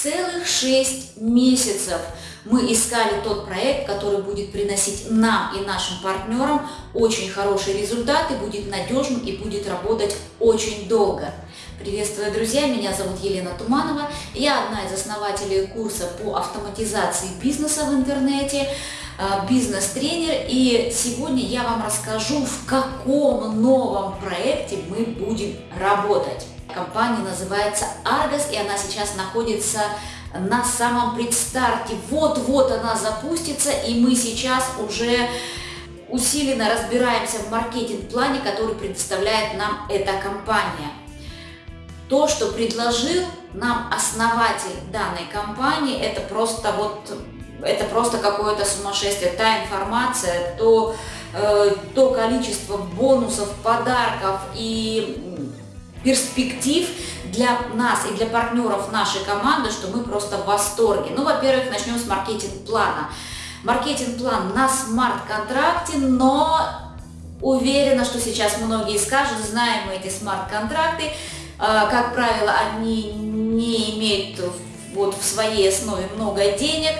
Целых 6 месяцев мы искали тот проект, который будет приносить нам и нашим партнерам очень хорошие результаты, будет надежным и будет работать очень долго. Приветствую, друзья! Меня зовут Елена Туманова. Я одна из основателей курса по автоматизации бизнеса в интернете, а, бизнес-тренер. И сегодня я вам расскажу, в каком новом проекте мы будем работать. Компания называется Argos, и она сейчас находится на самом предстарте. Вот-вот она запустится, и мы сейчас уже усиленно разбираемся в маркетинг-плане, который предоставляет нам эта компания. То, что предложил нам основатель данной компании, это просто вот это просто какое-то сумасшествие. Та информация, то, э, то количество бонусов, подарков и перспектив для нас и для партнеров нашей команды, что мы просто в восторге. Ну, во-первых, начнем с маркетинг-плана. Маркетинг-план на смарт-контракте, но уверена, что сейчас многие скажут, знаем мы эти смарт-контракты, а, как правило, они не имеют вот в своей основе много денег,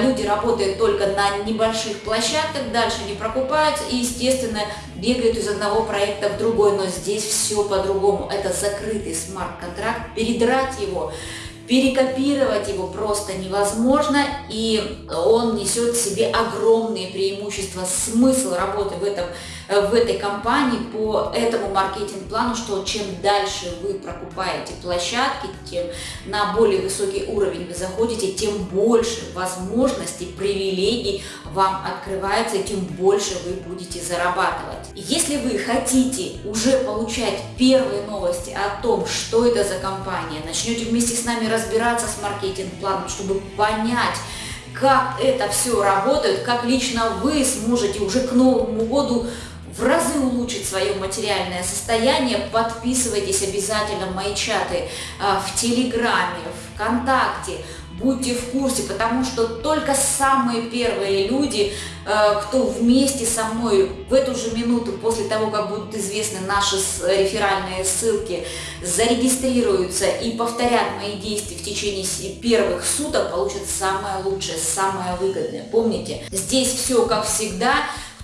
люди работают только на небольших площадках, дальше не прокупаются и, естественно, бегают из одного проекта в другой, но здесь все по-другому. Это закрытый смарт-контракт, передрать его перекопировать его просто невозможно, и он несет в себе огромные преимущества. Смысл работы в, этом, в этой компании по этому маркетинг-плану, что чем дальше вы прокупаете площадки, тем на более высокий уровень вы заходите, тем больше возможностей, привилегий вам открывается, тем больше вы будете зарабатывать. Если вы хотите уже получать первые новости о том, что это за компания, начнете вместе с нами разбираться с маркетинг-планом, чтобы понять, как это все работает, как лично вы сможете уже к Новому году в разы улучшить свое материальное состояние, подписывайтесь обязательно в мои чаты а, в Телеграме, ВКонтакте, будьте в курсе, потому что только самые первые люди, э, кто вместе со мной в эту же минуту, после того, как будут известны наши реферальные ссылки, зарегистрируются и повторят мои действия в течение первых суток, получат самое лучшее, самое выгодное. Помните, здесь все как всегда,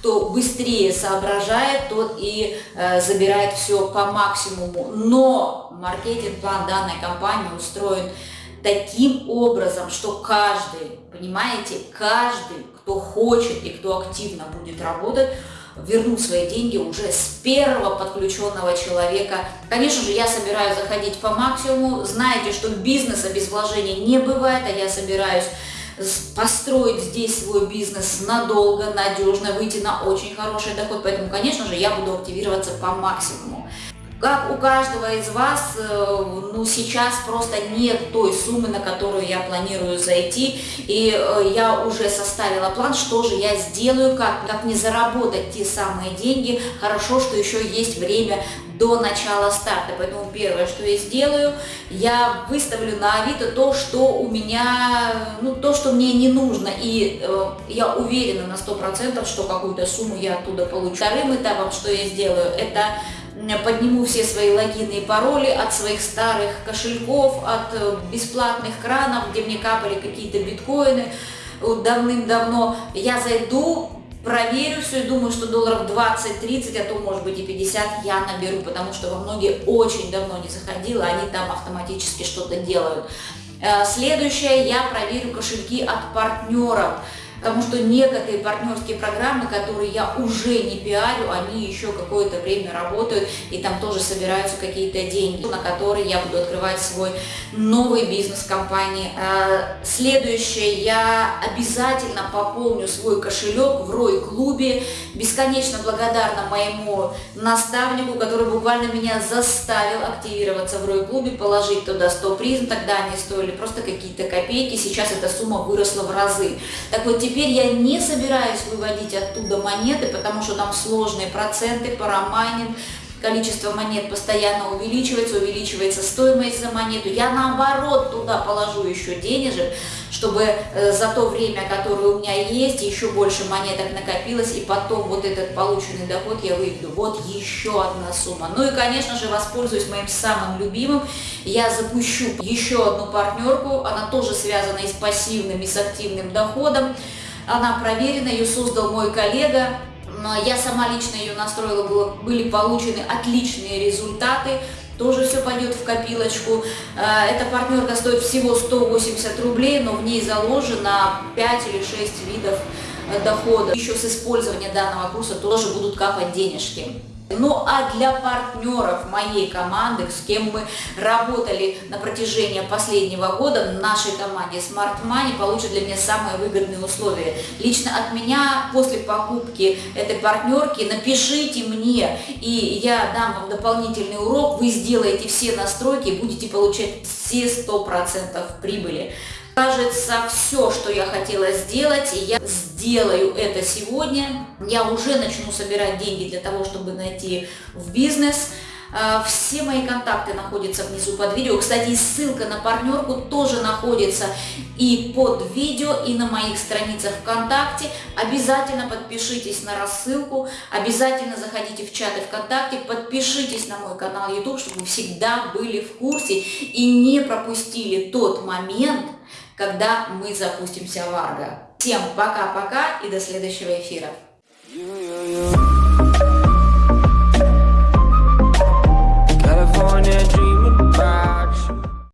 кто быстрее соображает, тот и э, забирает все по максимуму. Но маркетинг-план данной компании устроен таким образом, что каждый, понимаете, каждый, кто хочет и кто активно будет работать, вернут свои деньги уже с первого подключенного человека. Конечно же, я собираюсь заходить по максимуму. Знаете, что бизнеса без вложений не бывает, а я собираюсь построить здесь свой бизнес надолго, надежно, выйти на очень хороший доход. Поэтому, конечно же, я буду активироваться по максимуму. Как у каждого из вас, э, ну, сейчас просто нет той суммы, на которую я планирую зайти, и э, я уже составила план, что же я сделаю, как, как не заработать те самые деньги. Хорошо, что еще есть время до начала старта, поэтому первое, что я сделаю, я выставлю на Авито то, что у меня, ну, то, что мне не нужно, и э, я уверена на 100%, что какую-то сумму я оттуда получу. Вторым этапом, что я сделаю, это подниму все свои логины и пароли от своих старых кошельков, от э, бесплатных кранов, где мне капали какие-то биткоины давным-давно. Я зайду, проверю все и думаю, что долларов 20-30, а то может быть и 50 я наберу, потому что во многие очень давно не заходила, они там автоматически что-то делают. Э, следующее, я проверю кошельки от партнеров потому что некоторые партнерские программы, которые я уже не пиарю, они еще какое-то время работают, и там тоже собираются какие-то деньги, на которые я буду открывать свой новый бизнес компании. А, следующее, я обязательно пополню свой кошелек в Рой-клубе, бесконечно благодарна моему наставнику, который буквально меня заставил активироваться в Рой-клубе, положить туда 100 призм, тогда они стоили просто какие-то копейки, сейчас эта сумма выросла в разы. Так вот, Теперь я не собираюсь выводить оттуда монеты, потому что там сложные проценты, парамайнинг, количество монет постоянно увеличивается, увеличивается стоимость за монету. Я наоборот туда положу еще денежек, чтобы э, за то время, которое у меня есть, еще больше монеток накопилось, и потом вот этот полученный доход я выведу. Вот еще одна сумма. Ну и, конечно же, воспользуюсь моим самым любимым. Я запущу еще одну партнерку, она тоже связана и с пассивным, и с активным доходом. Она проверена, ее создал мой коллега. Я сама лично ее настроила, было, были получены отличные результаты тоже все пойдет в копилочку. Э, эта партнерка стоит всего 180 рублей, но в ней заложено 5 или 6 видов э, дохода. Еще с использования данного курса тоже будут капать денежки. Ну а для партнеров моей команды, с кем мы работали на протяжении последнего года, нашей команде Smart Money получат для меня самые выгодные условия. Лично от меня после покупки этой партнерки напишите мне, и я дам вам дополнительный урок, вы сделаете все настройки и будете получать все 100% прибыли. Кажется, все, что я хотела сделать, я сделаю это сегодня. Я уже начну собирать деньги для того, чтобы найти в бизнес. А, все мои контакты находятся внизу под видео. Кстати, ссылка на партнерку тоже находится и под видео, и на моих страницах ВКонтакте. Обязательно подпишитесь на рассылку, обязательно заходите в чаты ВКонтакте, подпишитесь на мой канал YouTube, чтобы вы всегда были в курсе и не пропустили тот момент, когда мы запустимся в Арго. Всем пока-пока и до следующего эфира.